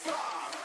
Stop!